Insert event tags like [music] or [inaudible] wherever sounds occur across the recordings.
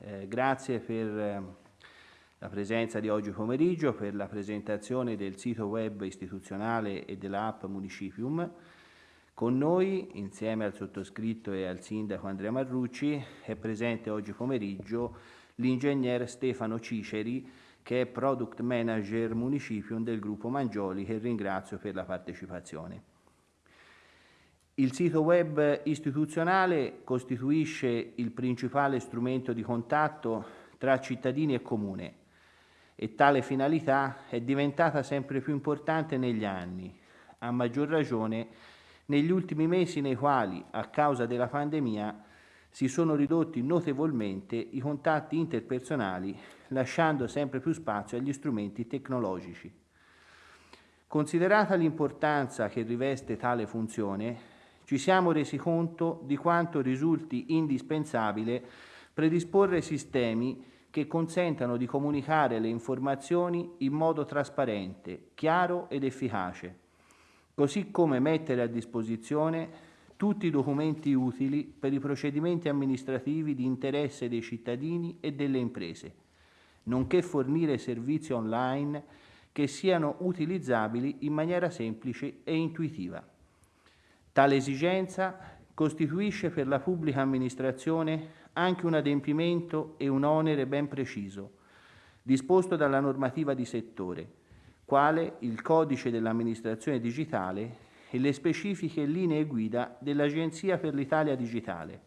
Eh, grazie per eh, la presenza di oggi pomeriggio, per la presentazione del sito web istituzionale e dell'app Municipium. Con noi, insieme al sottoscritto e al sindaco Andrea Marrucci, è presente oggi pomeriggio l'ingegner Stefano Ciceri, che è Product Manager Municipium del gruppo Mangioli, che ringrazio per la partecipazione. Il sito web istituzionale costituisce il principale strumento di contatto tra cittadini e comune e tale finalità è diventata sempre più importante negli anni, a maggior ragione negli ultimi mesi nei quali, a causa della pandemia, si sono ridotti notevolmente i contatti interpersonali, lasciando sempre più spazio agli strumenti tecnologici. Considerata l'importanza che riveste tale funzione, ci siamo resi conto di quanto risulti indispensabile predisporre sistemi che consentano di comunicare le informazioni in modo trasparente, chiaro ed efficace, così come mettere a disposizione tutti i documenti utili per i procedimenti amministrativi di interesse dei cittadini e delle imprese, nonché fornire servizi online che siano utilizzabili in maniera semplice e intuitiva. Tale esigenza costituisce per la pubblica amministrazione anche un adempimento e un onere ben preciso, disposto dalla normativa di settore, quale il codice dell'amministrazione digitale e le specifiche linee guida dell'Agenzia per l'Italia digitale.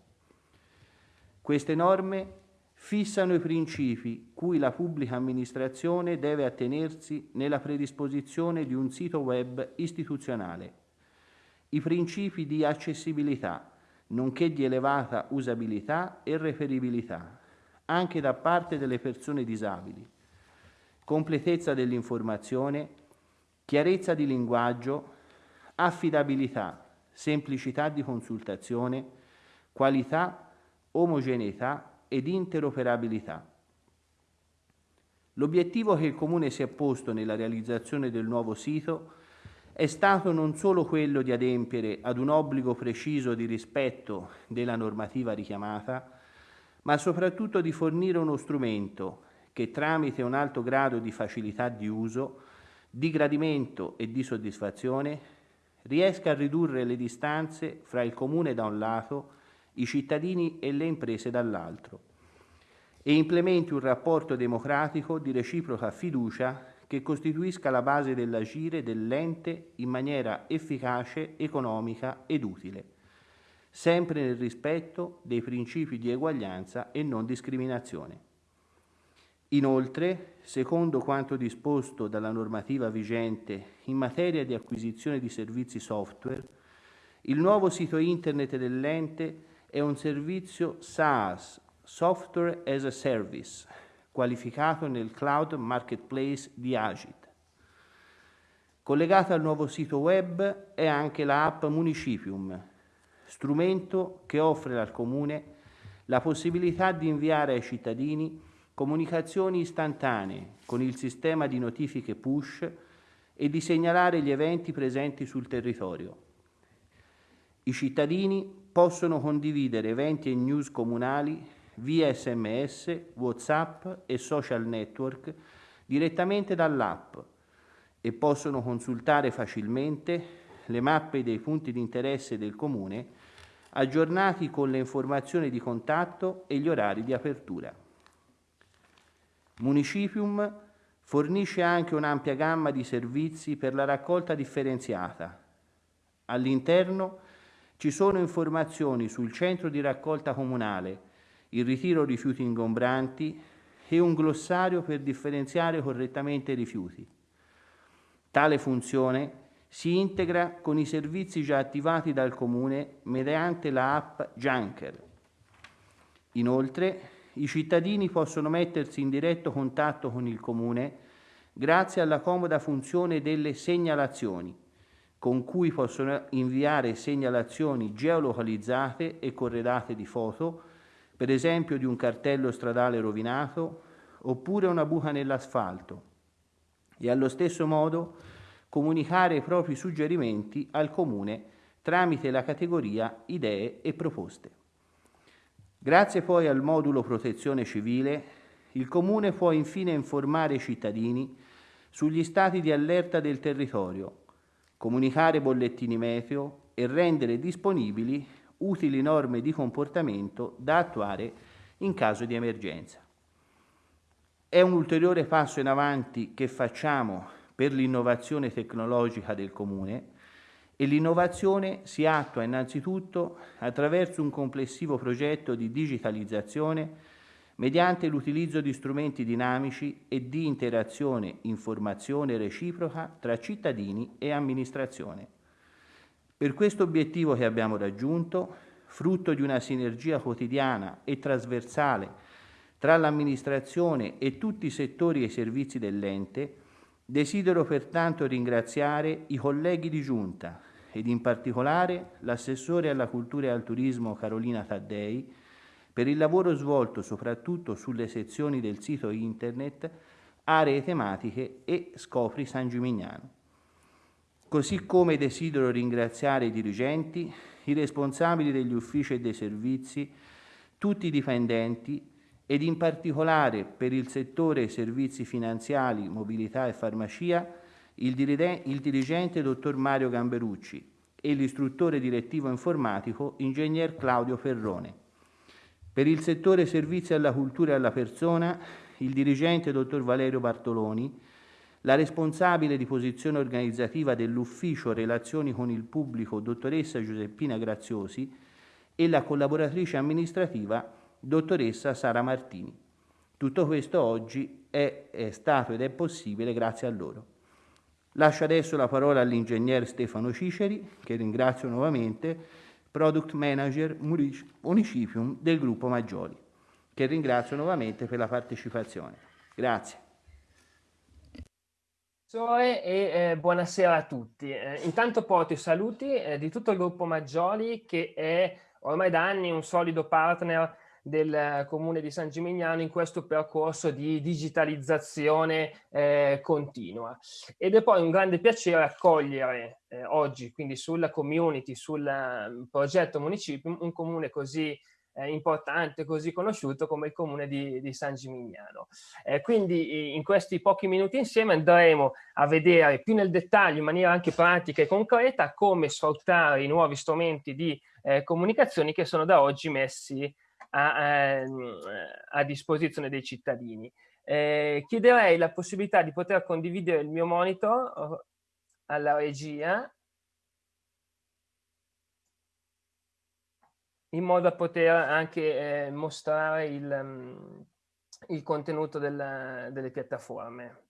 Queste norme fissano i principi cui la pubblica amministrazione deve attenersi nella predisposizione di un sito web istituzionale i principi di accessibilità, nonché di elevata usabilità e referibilità, anche da parte delle persone disabili, completezza dell'informazione, chiarezza di linguaggio, affidabilità, semplicità di consultazione, qualità, omogeneità ed interoperabilità. L'obiettivo che il Comune si è posto nella realizzazione del nuovo sito è stato non solo quello di adempiere ad un obbligo preciso di rispetto della normativa richiamata, ma soprattutto di fornire uno strumento che tramite un alto grado di facilità di uso, di gradimento e di soddisfazione riesca a ridurre le distanze fra il comune da un lato, i cittadini e le imprese dall'altro e implementi un rapporto democratico di reciproca fiducia che costituisca la base dell'agire dell'ente in maniera efficace, economica ed utile, sempre nel rispetto dei principi di eguaglianza e non discriminazione. Inoltre, secondo quanto disposto dalla normativa vigente in materia di acquisizione di servizi software, il nuovo sito internet dell'ente è un servizio SaaS, Software as a Service, qualificato nel cloud marketplace di Agit. Collegata al nuovo sito web è anche la app Municipium, strumento che offre al Comune la possibilità di inviare ai cittadini comunicazioni istantanee con il sistema di notifiche push e di segnalare gli eventi presenti sul territorio. I cittadini possono condividere eventi e news comunali via sms, whatsapp e social network direttamente dall'app e possono consultare facilmente le mappe dei punti di interesse del comune aggiornati con le informazioni di contatto e gli orari di apertura. Municipium fornisce anche un'ampia gamma di servizi per la raccolta differenziata. All'interno ci sono informazioni sul centro di raccolta comunale il ritiro rifiuti ingombranti e un glossario per differenziare correttamente i rifiuti. Tale funzione si integra con i servizi già attivati dal Comune mediante la app Junker. Inoltre, i cittadini possono mettersi in diretto contatto con il Comune grazie alla comoda funzione delle segnalazioni, con cui possono inviare segnalazioni geolocalizzate e corredate di foto per esempio di un cartello stradale rovinato oppure una buca nell'asfalto e allo stesso modo comunicare i propri suggerimenti al Comune tramite la categoria idee e proposte. Grazie poi al modulo protezione civile, il Comune può infine informare i cittadini sugli stati di allerta del territorio, comunicare bollettini meteo e rendere disponibili utili norme di comportamento da attuare in caso di emergenza. È un ulteriore passo in avanti che facciamo per l'innovazione tecnologica del Comune e l'innovazione si attua innanzitutto attraverso un complessivo progetto di digitalizzazione mediante l'utilizzo di strumenti dinamici e di interazione, informazione reciproca tra cittadini e amministrazione. Per questo obiettivo che abbiamo raggiunto, frutto di una sinergia quotidiana e trasversale tra l'amministrazione e tutti i settori e i servizi dell'ente, desidero pertanto ringraziare i colleghi di Giunta ed in particolare l'assessore alla cultura e al turismo Carolina Taddei per il lavoro svolto soprattutto sulle sezioni del sito internet aree tematiche e Scopri San Gimignano. Così come desidero ringraziare i dirigenti, i responsabili degli uffici e dei servizi, tutti i dipendenti ed in particolare per il settore servizi finanziari, mobilità e farmacia, il, dirigente dottor Mario Gamberucci e l'istruttore direttivo informatico ingegner Claudio Ferrone. Per il settore servizi alla cultura e alla persona, il dirigente dottor Valerio Bartoloni, la responsabile di posizione organizzativa dell'Ufficio Relazioni con il Pubblico, dottoressa Giuseppina Graziosi, e la collaboratrice amministrativa, dottoressa Sara Martini. Tutto questo oggi è, è stato ed è possibile grazie a loro. Lascio adesso la parola all'ingegner Stefano Ciceri, che ringrazio nuovamente, Product Manager Municipium del gruppo Maggioli, che ringrazio nuovamente per la partecipazione. Grazie e eh, buonasera a tutti. Eh, intanto porto i saluti eh, di tutto il gruppo Maggioli che è ormai da anni un solido partner del comune di San Gimignano in questo percorso di digitalizzazione eh, continua. Ed è poi un grande piacere accogliere eh, oggi, quindi sulla community, sul um, progetto municipio, un comune così eh, importante, così conosciuto come il comune di, di San Gimignano. Eh, quindi in questi pochi minuti insieme andremo a vedere più nel dettaglio, in maniera anche pratica e concreta, come sfruttare i nuovi strumenti di eh, comunicazione che sono da oggi messi a, ehm, a disposizione dei cittadini. Eh, chiederei la possibilità di poter condividere il mio monitor oh, alla regia in modo da poter anche eh, mostrare il, mm, il contenuto del, delle piattaforme.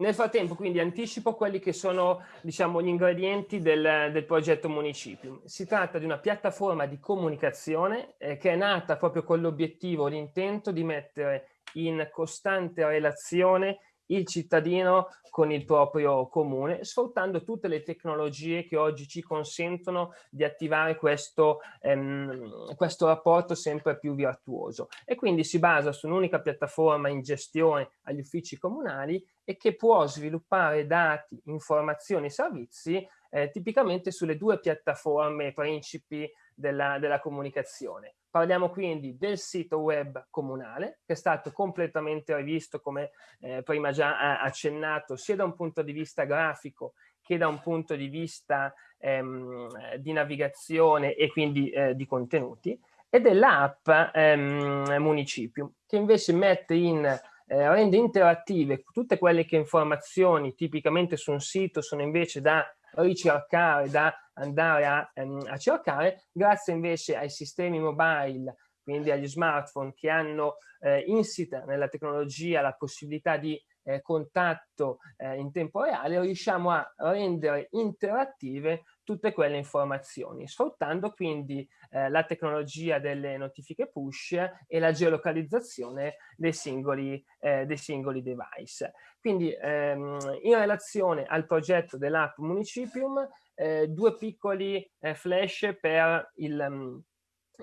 Nel frattempo quindi anticipo quelli che sono diciamo, gli ingredienti del, del progetto Municipium. Si tratta di una piattaforma di comunicazione eh, che è nata proprio con l'obiettivo, l'intento di mettere in costante relazione il cittadino con il proprio comune, sfruttando tutte le tecnologie che oggi ci consentono di attivare questo, ehm, questo rapporto sempre più virtuoso. E quindi si basa su un'unica piattaforma in gestione agli uffici comunali e che può sviluppare dati, informazioni e servizi eh, tipicamente sulle due piattaforme principi della, della comunicazione. Parliamo quindi del sito web comunale, che è stato completamente rivisto, come eh, prima già accennato, sia da un punto di vista grafico che da un punto di vista ehm, di navigazione e quindi eh, di contenuti, e dell'app ehm, Municipium, che invece mette in eh, rende interattive tutte quelle che informazioni tipicamente su un sito sono invece da ricercare, da andare a, um, a cercare, grazie invece ai sistemi mobile, quindi agli smartphone che hanno eh, insita nella tecnologia la possibilità di eh, contatto eh, in tempo reale, riusciamo a rendere interattive tutte quelle informazioni, sfruttando quindi eh, la tecnologia delle notifiche push e la geolocalizzazione dei singoli, eh, dei singoli device. Quindi ehm, in relazione al progetto dell'app Municipium, eh, due piccoli eh, flash per il, um,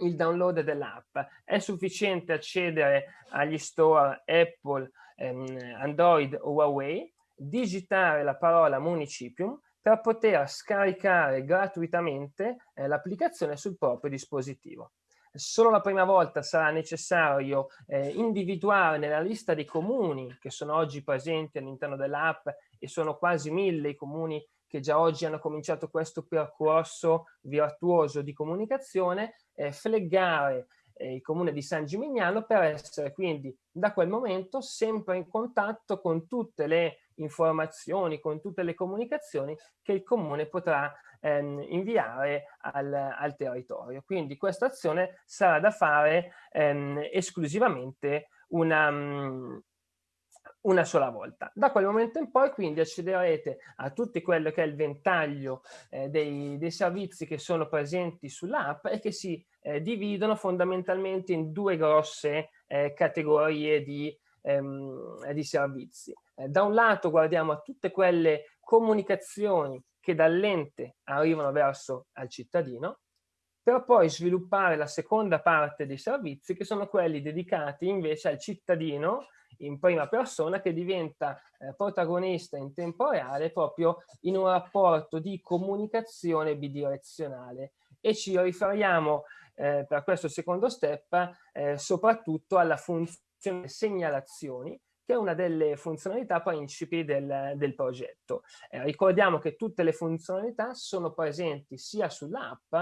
il download dell'app. È sufficiente accedere agli store Apple, ehm, Android o Huawei, digitare la parola Municipium per poter scaricare gratuitamente eh, l'applicazione sul proprio dispositivo. solo la prima volta sarà necessario eh, individuare nella lista dei comuni che sono oggi presenti all'interno dell'app e sono quasi mille i comuni che già oggi hanno cominciato questo percorso virtuoso di comunicazione, eh, fleggare eh, il comune di San Gimignano per essere quindi da quel momento sempre in contatto con tutte le informazioni, con tutte le comunicazioni che il comune potrà ehm, inviare al, al, territorio. Quindi questa azione sarà da fare ehm, esclusivamente una, um, una sola volta. Da quel momento in poi quindi accederete a tutto quello che è il ventaglio eh, dei, dei, servizi che sono presenti sull'app e che si eh, dividono fondamentalmente in due grosse eh, categorie di, ehm, di servizi. Eh, da un lato guardiamo a tutte quelle comunicazioni che dall'ente arrivano verso al cittadino, per poi sviluppare la seconda parte dei servizi che sono quelli dedicati invece al cittadino in prima persona che diventa eh, protagonista in tempo reale proprio in un rapporto di comunicazione bidirezionale. E ci riferiamo eh, per questo secondo step eh, soprattutto alla funzione segnalazioni che è una delle funzionalità principi del, del progetto. Eh, ricordiamo che tutte le funzionalità sono presenti sia sull'app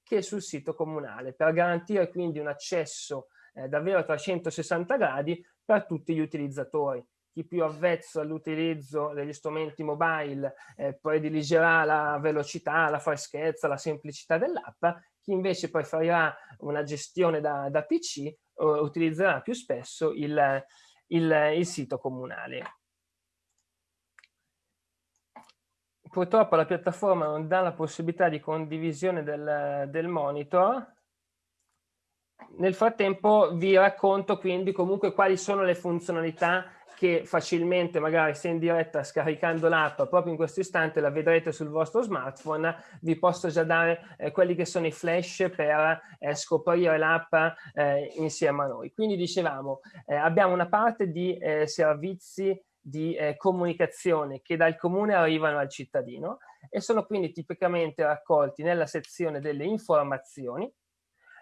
che sul sito comunale per garantire quindi un accesso eh, davvero a 360 gradi per tutti gli utilizzatori. Chi più avvezzo all'utilizzo degli strumenti mobile eh, prediligerà la velocità, la freschezza, la semplicità dell'app, chi invece preferirà una gestione da, da PC eh, utilizzerà più spesso il, il, il sito comunale. Purtroppo la piattaforma non dà la possibilità di condivisione del, del monitor, nel frattempo vi racconto quindi comunque quali sono le funzionalità che facilmente magari se in diretta scaricando l'app proprio in questo istante la vedrete sul vostro smartphone vi posso già dare eh, quelli che sono i flash per eh, scoprire l'app eh, insieme a noi. Quindi dicevamo eh, abbiamo una parte di eh, servizi di eh, comunicazione che dal comune arrivano al cittadino e sono quindi tipicamente raccolti nella sezione delle informazioni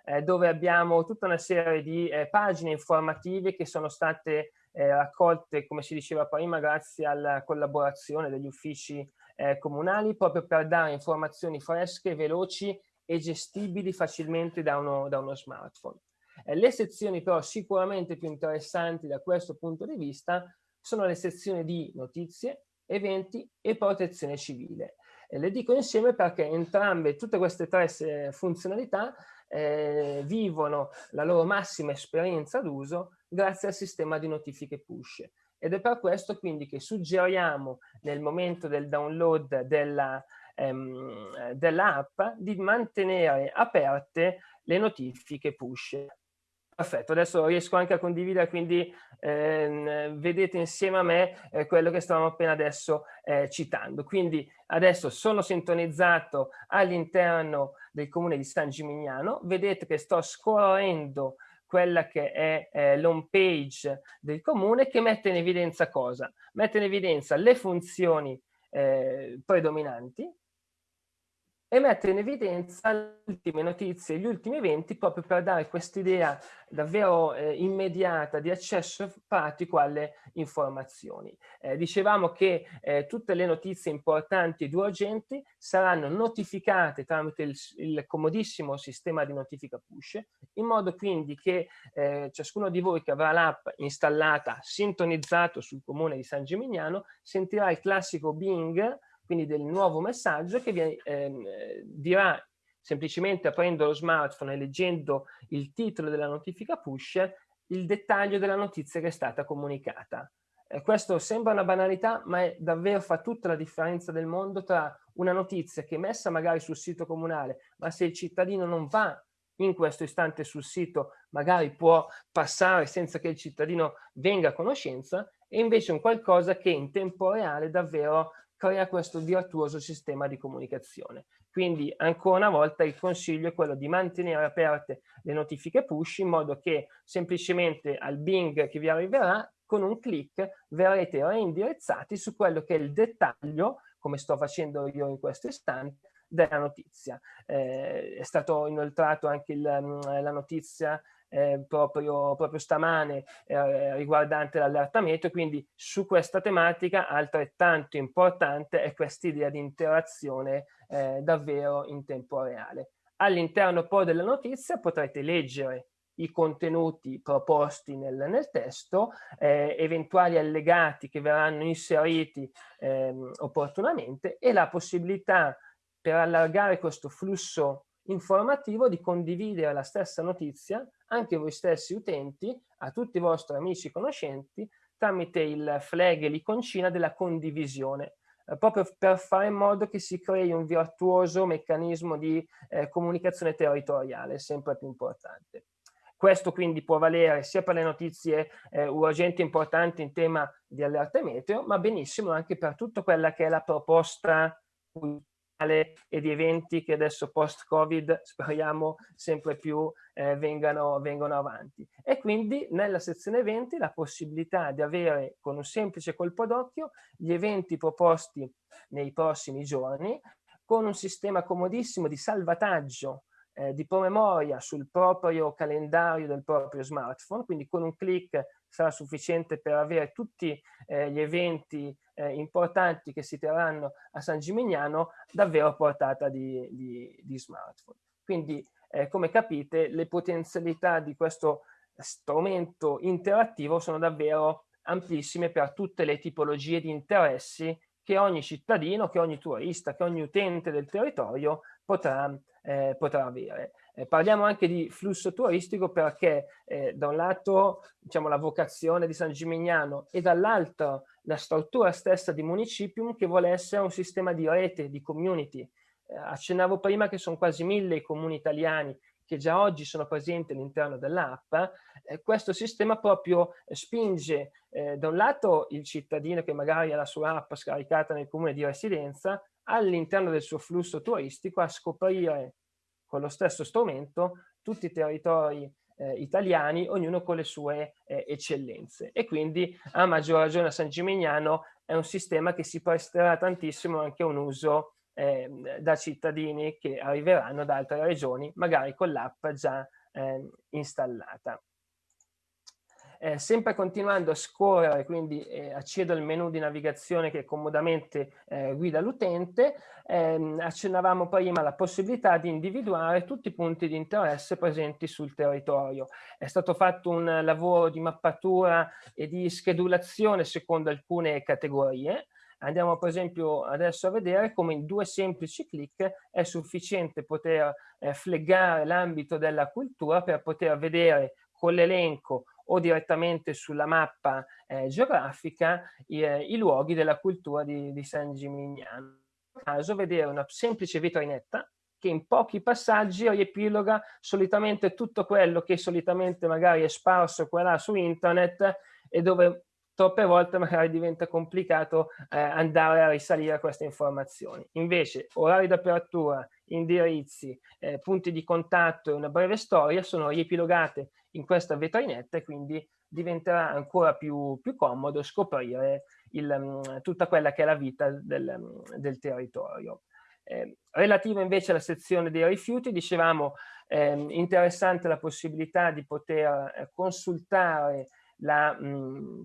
eh, dove abbiamo tutta una serie di eh, pagine informative che sono state eh, raccolte, come si diceva prima, grazie alla collaborazione degli uffici eh, comunali, proprio per dare informazioni fresche, veloci e gestibili facilmente da uno, da uno smartphone. Eh, le sezioni però sicuramente più interessanti da questo punto di vista sono le sezioni di notizie, eventi e protezione civile. E le dico insieme perché entrambe, tutte queste tre funzionalità eh, vivono la loro massima esperienza d'uso grazie al sistema di notifiche push. Ed è per questo quindi che suggeriamo nel momento del download della, ehm, dell'app di mantenere aperte le notifiche push. Perfetto, adesso riesco anche a condividere, quindi ehm, vedete insieme a me eh, quello che stavamo appena adesso eh, citando. Quindi adesso sono sintonizzato all'interno del comune di San Gimignano, vedete che sto scorrendo quella che è eh, l'home page del comune che mette in evidenza cosa? Mette in evidenza le funzioni eh, predominanti, e mette in evidenza le ultime notizie, gli ultimi eventi proprio per dare quest'idea davvero eh, immediata di accesso pratico alle informazioni. Eh, dicevamo che eh, tutte le notizie importanti ed urgenti saranno notificate tramite il, il, comodissimo sistema di notifica push, in modo quindi che eh, ciascuno di voi che avrà l'app installata, sintonizzato sul comune di San Gimignano, sentirà il classico Bing quindi del nuovo messaggio che vi eh, dirà semplicemente aprendo lo smartphone e leggendo il titolo della notifica push il dettaglio della notizia che è stata comunicata. Eh, questo sembra una banalità, ma è, davvero fa tutta la differenza del mondo tra una notizia che è messa magari sul sito comunale, ma se il cittadino non va in questo istante sul sito, magari può passare senza che il cittadino venga a conoscenza, e invece un qualcosa che in tempo reale davvero crea questo virtuoso sistema di comunicazione. Quindi ancora una volta il consiglio è quello di mantenere aperte le notifiche push in modo che semplicemente al Bing che vi arriverà con un clic verrete reindirizzati su quello che è il dettaglio, come sto facendo io in questo istante, della notizia. Eh, è stato inoltrato anche il, mm, la notizia eh, proprio, proprio, stamane eh, riguardante l'allertamento, quindi su questa tematica altrettanto importante è questa idea di interazione eh, davvero in tempo reale. All'interno poi della notizia potrete leggere i contenuti proposti nel, nel testo, eh, eventuali allegati che verranno inseriti eh, opportunamente e la possibilità per allargare questo flusso informativo di condividere la stessa notizia anche voi stessi utenti a tutti i vostri amici e conoscenti tramite il flag e l'iconcina della condivisione eh, proprio per fare in modo che si crei un virtuoso meccanismo di eh, comunicazione territoriale sempre più importante. Questo quindi può valere sia per le notizie eh, urgenti importanti in tema di allerta meteo, ma benissimo anche per tutta quella che è la proposta e di eventi che adesso post-Covid speriamo sempre più eh, vengano, vengano avanti. E quindi nella sezione eventi la possibilità di avere con un semplice colpo d'occhio gli eventi proposti nei prossimi giorni con un sistema comodissimo di salvataggio eh, di promemoria sul proprio calendario del proprio smartphone, quindi con un clic sarà sufficiente per avere tutti eh, gli eventi eh, importanti che si terranno a San Gimignano davvero portata di, di, di smartphone. Quindi, eh, come capite, le potenzialità di questo strumento interattivo sono davvero amplissime per tutte le tipologie di interessi che ogni cittadino, che ogni turista, che ogni utente del territorio potrà, eh, potrà avere. Eh, parliamo anche di flusso turistico perché eh, da un lato diciamo, la vocazione di San Gimignano e dall'altro la struttura stessa di Municipium che vuole essere un sistema di rete, di community. Eh, accennavo prima che sono quasi mille i comuni italiani che già oggi sono presenti all'interno dell'app, eh, questo sistema proprio spinge eh, da un lato il cittadino che magari ha la sua app scaricata nel comune di residenza all'interno del suo flusso turistico a scoprire con lo stesso strumento tutti i territori eh, italiani, ognuno con le sue eh, eccellenze. E quindi a maggior ragione a San Gimignano è un sistema che si presterà tantissimo anche a un uso eh, da cittadini che arriveranno da altre regioni, magari con l'app già ehm, installata. Eh, sempre continuando a scorrere, quindi eh, accedo al menu di navigazione che comodamente eh, guida l'utente, ehm, accennavamo prima la possibilità di individuare tutti i punti di interesse presenti sul territorio. È stato fatto un lavoro di mappatura e di schedulazione secondo alcune categorie, Andiamo per esempio adesso a vedere come in due semplici clic è sufficiente poter eh, fleggare l'ambito della cultura per poter vedere con l'elenco o direttamente sulla mappa eh, geografica i, eh, i, luoghi della cultura di, di San Gimignano. In caso vedere una semplice vetrinetta che in pochi passaggi riepiloga solitamente tutto quello che solitamente magari è sparso qua là su internet e dove troppe volte magari diventa complicato eh, andare a risalire a queste informazioni. Invece orari d'apertura, indirizzi, eh, punti di contatto e una breve storia sono riepilogate in questa vetrinetta e quindi diventerà ancora più, più comodo scoprire il, mm, tutta quella che è la vita del, mm, del territorio. Eh, relativo invece alla sezione dei rifiuti, dicevamo eh, interessante la possibilità di poter eh, consultare la, mh, mm,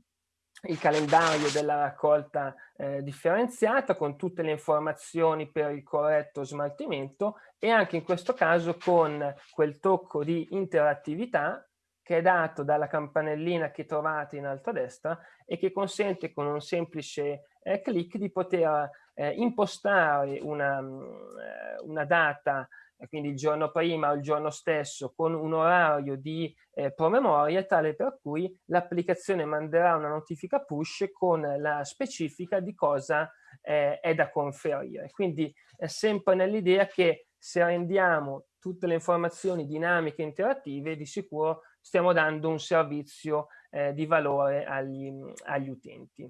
il calendario della raccolta eh, differenziata con tutte le informazioni per il corretto smaltimento e anche in questo caso con quel tocco di interattività che è dato dalla campanellina che trovate in alto a destra e che consente con un semplice eh, clic di poter eh, impostare una, mm, eh, una data quindi il giorno prima o il giorno stesso con un orario di eh, promemoria tale per cui l'applicazione manderà una notifica push con la specifica di cosa eh, è da conferire. Quindi è sempre nell'idea che se rendiamo tutte le informazioni dinamiche e interattive di sicuro stiamo dando un servizio eh, di valore agli, agli utenti.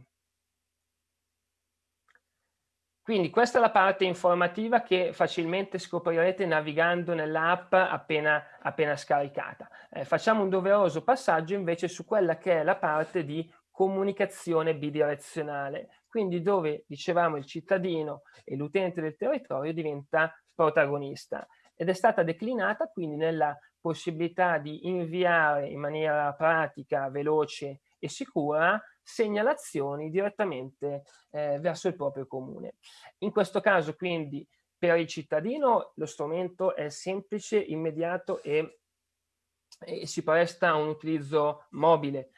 Quindi questa è la parte informativa che facilmente scoprirete navigando nell'app appena, appena, scaricata. Eh, facciamo un doveroso passaggio invece su quella che è la parte di comunicazione bidirezionale, quindi dove, dicevamo, il cittadino e l'utente del territorio diventa protagonista ed è stata declinata quindi nella possibilità di inviare in maniera pratica, veloce e sicura segnalazioni direttamente eh, verso il proprio comune. In questo caso quindi per il cittadino lo strumento è semplice, immediato e, e si presta a un utilizzo mobile.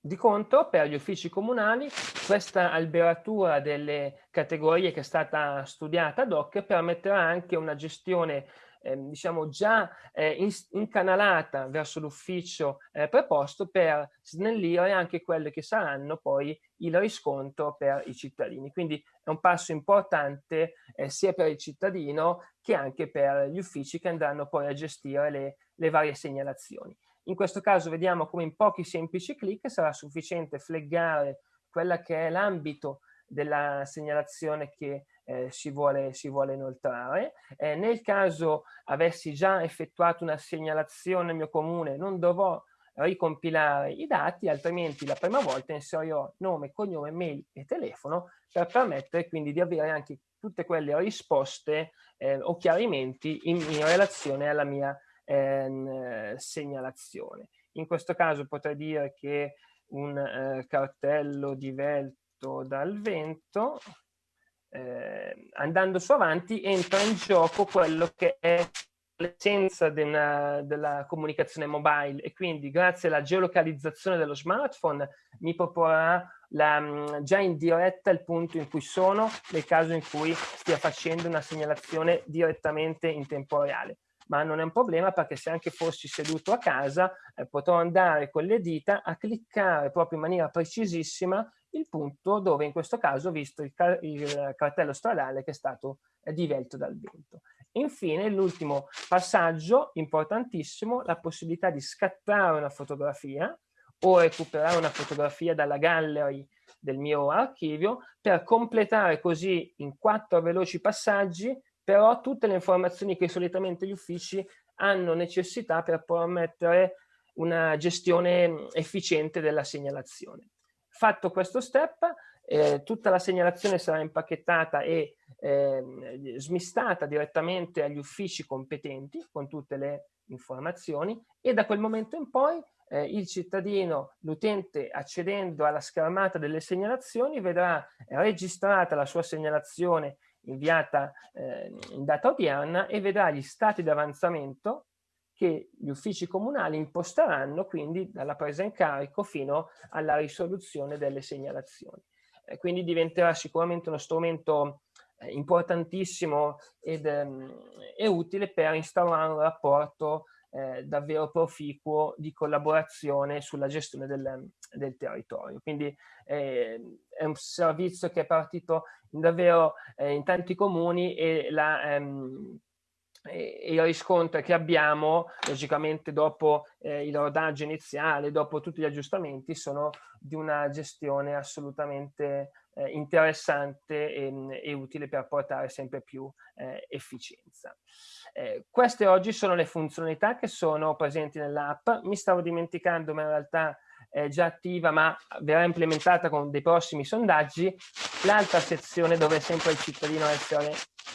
Di contro, per gli uffici comunali, questa alberatura delle categorie che è stata studiata ad hoc permetterà anche una gestione eh, diciamo già eh, in, incanalata verso l'ufficio eh, preposto per snellire anche quelle che saranno poi il riscontro per i cittadini. Quindi è un passo importante eh, sia per il cittadino che anche per gli uffici che andranno poi a gestire le, le varie segnalazioni. In questo caso vediamo come in pochi semplici clic sarà sufficiente fleggare quella che è l'ambito della segnalazione che eh, si, vuole, si, vuole, inoltrare. Eh, nel caso avessi già effettuato una segnalazione al mio comune, non dovrò ricompilare i dati, altrimenti la prima volta inserirò nome, cognome, mail e telefono per permettere quindi di avere anche tutte quelle risposte eh, o chiarimenti in, in, relazione alla mia ehm, segnalazione. In questo caso potrei dire che un eh, cartello divelto dal vento eh, andando su avanti entra in gioco quello che è l'essenza della, comunicazione mobile. E quindi grazie alla geolocalizzazione dello smartphone mi proporrà la, mm, già in diretta il punto in cui sono nel caso in cui stia facendo una segnalazione direttamente in tempo reale. Ma non è un problema perché se anche fossi seduto a casa eh, potrò andare con le dita a cliccare proprio in maniera precisissima il punto dove in questo caso ho visto il, car il cartello stradale che è stato eh, divelto dal vento. Infine l'ultimo passaggio importantissimo, la possibilità di scattare una fotografia o recuperare una fotografia dalla gallery del mio archivio per completare così in quattro veloci passaggi però tutte le informazioni che solitamente gli uffici hanno necessità per permettere una gestione efficiente della segnalazione. Fatto questo step, eh, tutta la segnalazione sarà impacchettata e eh, smistata direttamente agli uffici competenti con tutte le informazioni e da quel momento in poi eh, il cittadino, l'utente accedendo alla schermata delle segnalazioni vedrà registrata la sua segnalazione inviata eh, in data odierna e vedrà gli stati di avanzamento che gli uffici comunali imposteranno quindi dalla presa in carico fino alla risoluzione delle segnalazioni. Eh, quindi diventerà sicuramente uno strumento eh, importantissimo ed, ehm, e utile per instaurare un rapporto eh, davvero proficuo di collaborazione sulla gestione del, del territorio. Quindi eh, è un servizio che è partito davvero eh, in tanti comuni e la, ehm, e il riscontro che abbiamo, logicamente dopo eh, il rodaggio iniziale, dopo tutti gli aggiustamenti, sono di una gestione assolutamente eh, interessante e, e, utile per portare sempre più eh, efficienza. Eh, queste oggi sono le funzionalità che sono presenti nell'app. Mi stavo dimenticando, ma in realtà è già attiva, ma verrà implementata con dei prossimi sondaggi, l'altra sezione dove sempre il cittadino essere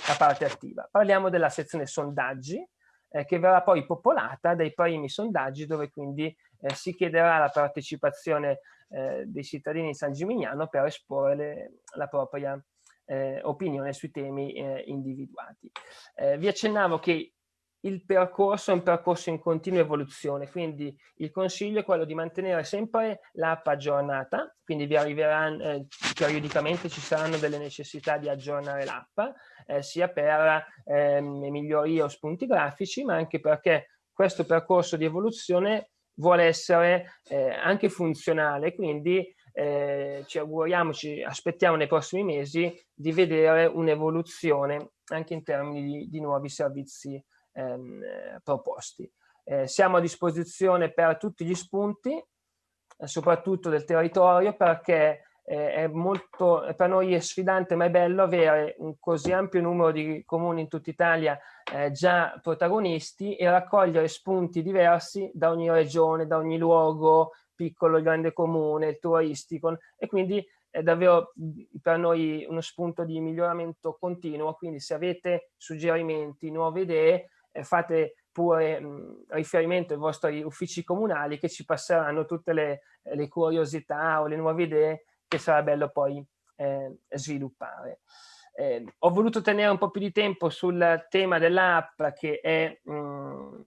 la parte attiva. Parliamo della sezione sondaggi, eh, che verrà poi popolata dai primi sondaggi dove quindi eh, si chiederà la partecipazione eh, dei cittadini di San Gimignano per esporre le, la propria eh, opinione sui temi eh, individuati. Eh, vi accennavo che il percorso è un percorso in continua evoluzione, quindi il consiglio è quello di mantenere sempre l'app aggiornata, quindi vi arriveranno eh, periodicamente ci saranno delle necessità di aggiornare l'app, eh, sia per eh, migliorie o spunti grafici, ma anche perché questo percorso di evoluzione vuole essere eh, anche funzionale, quindi eh, ci auguriamo, ci aspettiamo nei prossimi mesi di vedere un'evoluzione anche in termini di, di nuovi servizi ehm, proposti. Eh, siamo a disposizione per tutti gli spunti, eh, soprattutto del territorio, perché eh, è molto, per noi è sfidante ma è bello avere un così ampio numero di comuni in tutta Italia eh, già protagonisti e raccogliere spunti diversi da ogni regione, da ogni luogo, piccolo, grande comune, turistico e quindi è davvero per noi uno spunto di miglioramento continuo, quindi se avete suggerimenti, nuove idee, fate pure mh, riferimento ai vostri uffici comunali che ci passeranno tutte le, le curiosità o le nuove idee che sarà bello poi eh, sviluppare. Eh, ho voluto tenere un po' più di tempo sul tema dell'app che è mh,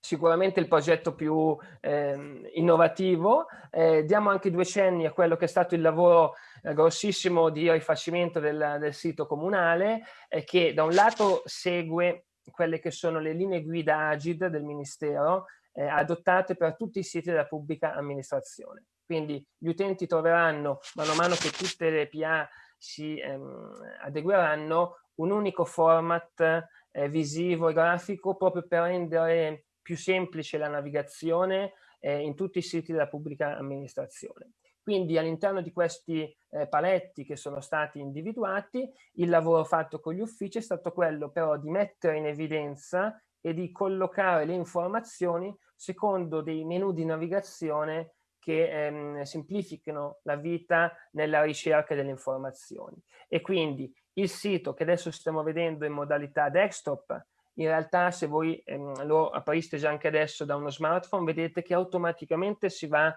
sicuramente il progetto più eh, innovativo. Eh, diamo anche due cenni a quello che è stato il lavoro eh, grossissimo di rifacimento del, del sito comunale, eh, che da un lato segue quelle che sono le linee guida Agid del Ministero, eh, adottate per tutti i siti della pubblica amministrazione. Quindi gli utenti troveranno, mano a mano che tutte le PA si ehm, adegueranno, un unico format eh, visivo e grafico proprio per rendere più semplice la navigazione eh, in tutti i siti della pubblica amministrazione. Quindi all'interno di questi eh, paletti che sono stati individuati, il lavoro fatto con gli uffici è stato quello però di mettere in evidenza e di collocare le informazioni secondo dei menu di navigazione che ehm, semplificano la vita nella ricerca delle informazioni. E quindi il sito che adesso stiamo vedendo in modalità desktop in realtà se voi ehm, lo apriste già anche adesso da uno smartphone, vedete che automaticamente si va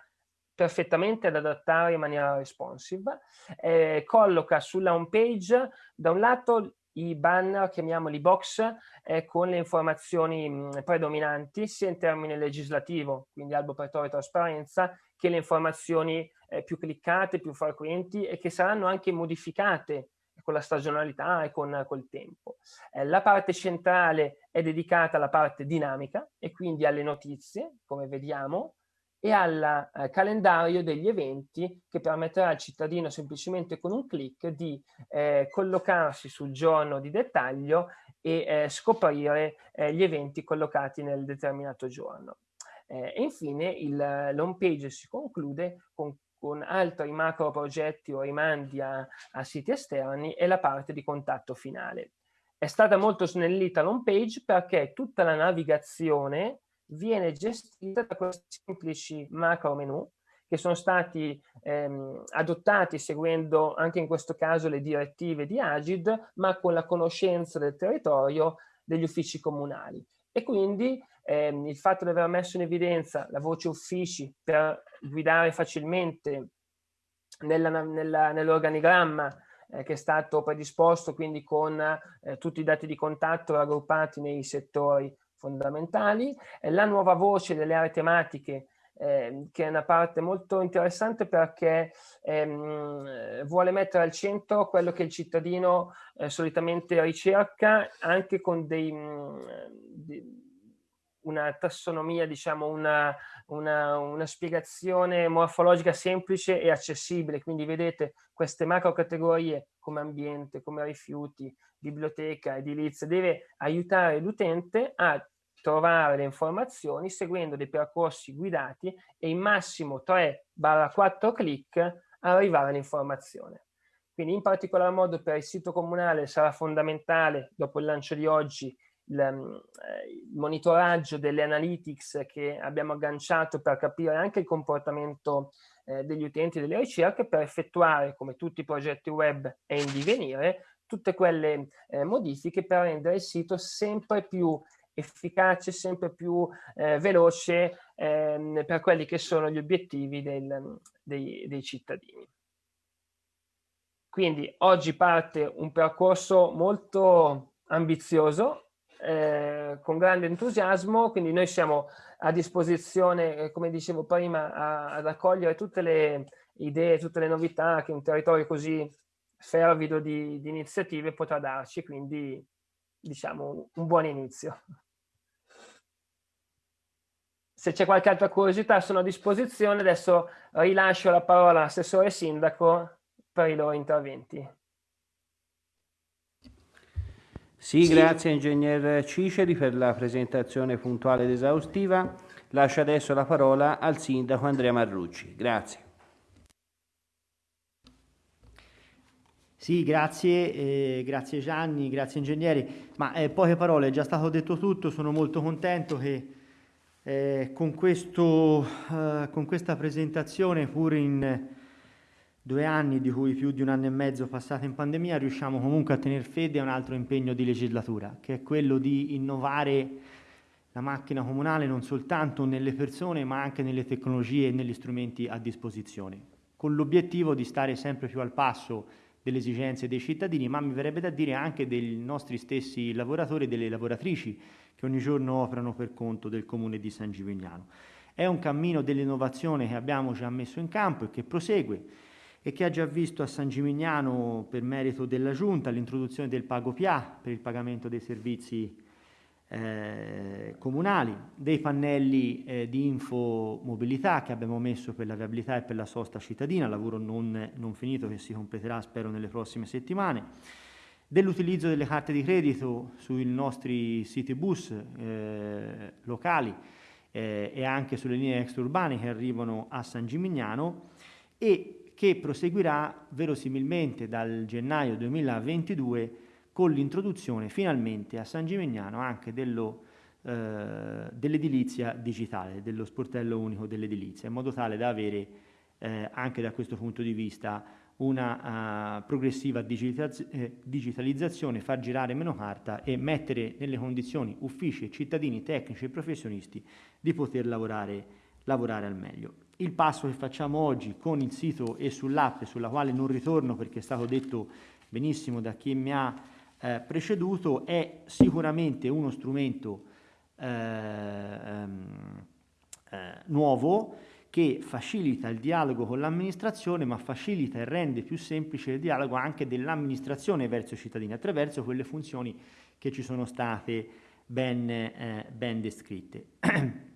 perfettamente ad adattare in maniera responsive, eh, colloca sulla home page da un lato i banner, chiamiamoli box, eh, con le informazioni mh, predominanti, sia in termini legislativo, quindi albo pretore e trasparenza, che le informazioni eh, più cliccate, più frequenti e che saranno anche modificate con la stagionalità e con col tempo. Eh, la parte centrale è dedicata alla parte dinamica e quindi alle notizie, come vediamo, e al eh, calendario degli eventi che permetterà al cittadino semplicemente con un clic di eh, collocarsi sul giorno di dettaglio e eh, scoprire eh, gli eventi collocati nel determinato giorno. Eh, e infine l'home page si conclude con con altri macro progetti o rimandi a, a siti esterni e la parte di contatto finale. È stata molto snellita l'home page perché tutta la navigazione viene gestita da questi semplici macro menu che sono stati ehm, adottati seguendo anche in questo caso le direttive di Agid, ma con la conoscenza del territorio degli uffici comunali. E quindi ehm, il fatto di aver messo in evidenza la voce uffici per guidare facilmente nell'organigramma nell eh, che è stato predisposto quindi con eh, tutti i dati di contatto raggruppati nei settori fondamentali, la nuova voce delle aree tematiche eh, che è una parte molto interessante perché ehm, vuole mettere al centro quello che il cittadino eh, solitamente ricerca anche con dei, mh, di, una tassonomia, diciamo una, una, una, spiegazione morfologica semplice e accessibile. Quindi vedete queste macro categorie come ambiente, come rifiuti, biblioteca, edilizia, deve aiutare l'utente a trovare le informazioni seguendo dei percorsi guidati e in massimo 3-4 clic arrivare all'informazione. Quindi in particolar modo per il sito comunale sarà fondamentale, dopo il lancio di oggi, il, monitoraggio delle analytics che abbiamo agganciato per capire anche il comportamento eh, degli utenti delle ricerche per effettuare, come tutti i progetti web è in divenire, tutte quelle eh, modifiche per rendere il sito sempre più efficace, sempre più eh, veloce ehm, per quelli che sono gli obiettivi del, dei, dei cittadini. Quindi oggi parte un percorso molto ambizioso eh, con grande entusiasmo, quindi noi siamo a disposizione, eh, come dicevo prima, a, ad accogliere tutte le idee, tutte le novità che un territorio così fervido di, di iniziative potrà darci, quindi diciamo un buon inizio. Se c'è qualche altra curiosità sono a disposizione, adesso rilascio la parola all'assessore sindaco per i loro interventi. Sì, sì, grazie ingegner Ciceri per la presentazione puntuale ed esaustiva. Lascio adesso la parola al sindaco Andrea Marrucci. Grazie. Sì, grazie, eh, grazie Gianni, grazie ingegneri. Ma eh, poche parole, è già stato detto tutto, sono molto contento che eh, con, questo, eh, con, questa presentazione, pur in due anni, di cui più di un anno e mezzo passati in pandemia, riusciamo comunque a tenere fede a un altro impegno di legislatura, che è quello di innovare la macchina comunale non soltanto nelle persone, ma anche nelle tecnologie e negli strumenti a disposizione, con l'obiettivo di stare sempre più al passo delle esigenze dei cittadini, ma mi verrebbe da dire anche dei nostri stessi lavoratori e delle lavoratrici che ogni giorno operano per conto del comune di San Gimignano. È un cammino dell'innovazione che abbiamo già messo in campo e che prosegue e che ha già visto a San Gimignano, per merito della Giunta, l'introduzione del Pago PIA per il pagamento dei servizi eh, comunali, dei pannelli eh, di infomobilità che abbiamo messo per la viabilità e per la sosta cittadina, lavoro non, non finito che si completerà spero nelle prossime settimane, dell'utilizzo delle carte di credito sui nostri siti bus eh, locali eh, e anche sulle linee extraurbane che arrivano a San Gimignano e che proseguirà verosimilmente dal gennaio 2022 con l'introduzione finalmente a San Gimignano anche dello, eh, dell'edilizia digitale, dello sportello unico dell'edilizia, in modo tale da avere eh, anche da questo punto di vista una uh, progressiva digitaz- eh, digitalizzazione, far girare meno carta e mettere nelle condizioni uffici, cittadini, tecnici e professionisti di poter lavorare, lavorare al meglio il passo che facciamo oggi con il sito e sull'app, sulla quale non ritorno perché è stato detto benissimo da chi mi ha eh, preceduto, è sicuramente uno strumento eh, ehm, eh, nuovo che facilita il dialogo con l'amministrazione, ma facilita e rende più semplice il dialogo anche dell'amministrazione verso i cittadini attraverso quelle funzioni che ci sono state ben, eh, ben descritte. [clears throat]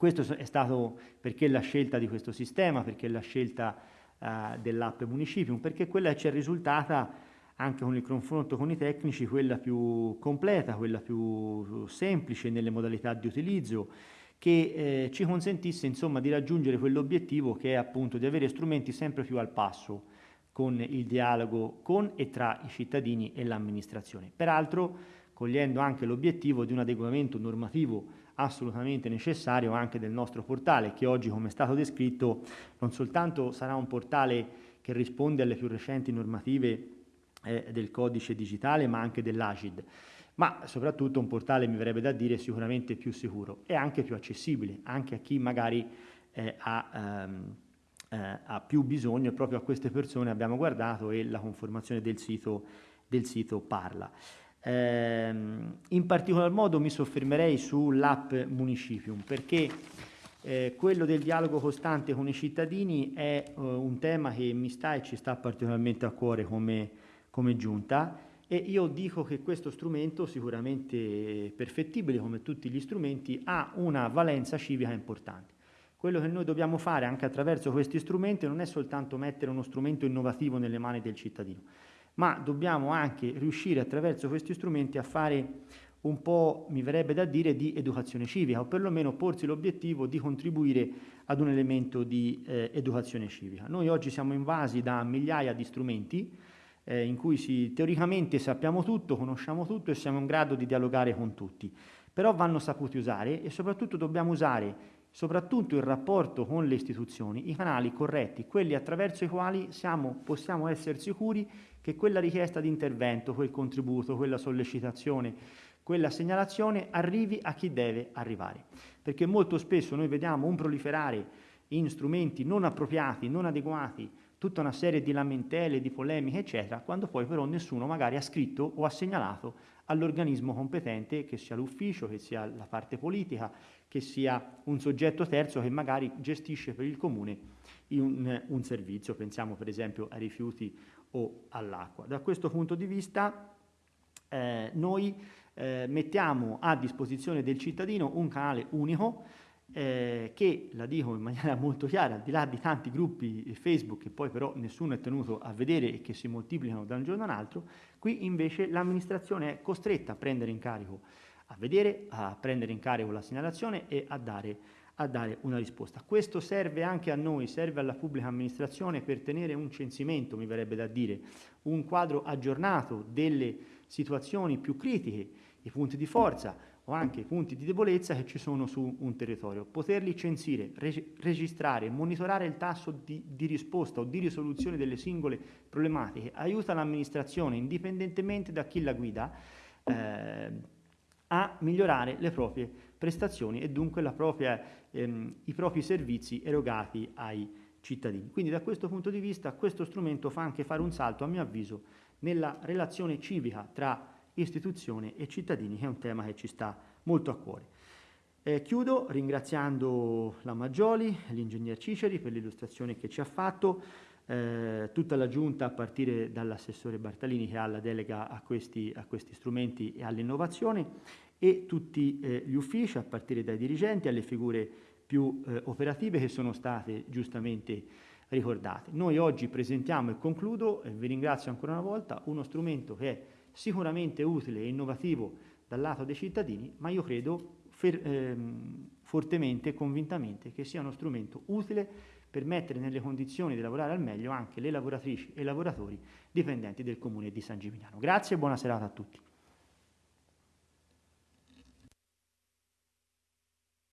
Questo è stato perché la scelta di questo sistema, perché la scelta uh, dell'app Municipium, perché quella ci è risultata anche con il confronto con i tecnici quella più completa, quella più semplice nelle modalità di utilizzo, che eh, ci consentisse insomma di raggiungere quell'obiettivo che è appunto di avere strumenti sempre più al passo con il dialogo con e tra i cittadini e l'amministrazione. Peraltro cogliendo anche l'obiettivo di un adeguamento normativo assolutamente necessario anche del nostro portale, che oggi, come è stato descritto, non soltanto sarà un portale che risponde alle più recenti normative eh, del codice digitale, ma anche dell'AGID, ma soprattutto un portale, mi verrebbe da dire, sicuramente più sicuro e anche più accessibile, anche a chi magari eh, ha, ehm, eh, ha, più bisogno proprio a queste persone abbiamo guardato e la conformazione del sito, del sito parla. Eh, in particolar modo mi soffermerei sull'app Municipium perché eh, quello del dialogo costante con i cittadini è eh, un tema che mi sta e ci sta particolarmente a cuore come, come giunta e io dico che questo strumento, sicuramente perfettibile come tutti gli strumenti, ha una valenza civica importante. Quello che noi dobbiamo fare anche attraverso questi strumenti non è soltanto mettere uno strumento innovativo nelle mani del cittadino, ma dobbiamo anche riuscire attraverso questi strumenti a fare un po', mi verrebbe da dire, di educazione civica o perlomeno porsi l'obiettivo di contribuire ad un elemento di eh, educazione civica. Noi oggi siamo invasi da migliaia di strumenti eh, in cui si, teoricamente sappiamo tutto, conosciamo tutto e siamo in grado di dialogare con tutti, però vanno saputi usare e soprattutto dobbiamo usare soprattutto il rapporto con le istituzioni, i canali corretti, quelli attraverso i quali siamo, possiamo essere sicuri che quella richiesta di intervento, quel contributo, quella sollecitazione, quella segnalazione arrivi a chi deve arrivare. Perché molto spesso noi vediamo un proliferare in strumenti non appropriati, non adeguati, tutta una serie di lamentele, di polemiche, eccetera, quando poi però nessuno magari ha scritto o ha segnalato all'organismo competente, che sia l'ufficio, che sia la parte politica, che sia un soggetto terzo che magari gestisce per il comune un, un servizio, pensiamo per esempio ai rifiuti o all'acqua. Da questo punto di vista eh, noi eh, mettiamo a disposizione del cittadino un canale unico eh, che, la dico in maniera molto chiara, al di là di tanti gruppi Facebook che poi però nessuno è tenuto a vedere e che si moltiplicano da un giorno all'altro, qui invece l'amministrazione è costretta a prendere in carico, a vedere, a prendere in carico la segnalazione e a dare a dare una risposta. Questo serve anche a noi, serve alla pubblica amministrazione per tenere un censimento, mi verrebbe da dire, un quadro aggiornato delle situazioni più critiche, i punti di forza, o anche punti di debolezza che ci sono su un territorio. Poterli censire, reg registrare, monitorare il tasso di, di, risposta o di risoluzione delle singole problematiche aiuta l'amministrazione, indipendentemente da chi la guida, eh, a migliorare le proprie prestazioni e dunque propria, ehm, i propri servizi erogati ai cittadini. Quindi da questo punto di vista questo strumento fa anche fare un salto, a mio avviso, nella relazione civica tra istituzione e cittadini, che è un tema che ci sta molto a cuore. Eh, chiudo ringraziando la Maggioli, l'ingegner Ciceri per l'illustrazione che ci ha fatto, eh, tutta la giunta a partire dall'assessore Bartalini che ha la delega a questi, a questi strumenti e all'innovazione e tutti eh, gli uffici a partire dai dirigenti alle figure più eh, operative che sono state giustamente ricordate. Noi oggi presentiamo e concludo, e vi ringrazio ancora una volta, uno strumento che è sicuramente utile e innovativo dal lato dei cittadini, ma io credo ehm, fortemente e convintamente che sia uno strumento utile per mettere nelle condizioni di lavorare al meglio anche le lavoratrici e i lavoratori dipendenti del comune di San Gimignano. Grazie e buona serata a tutti.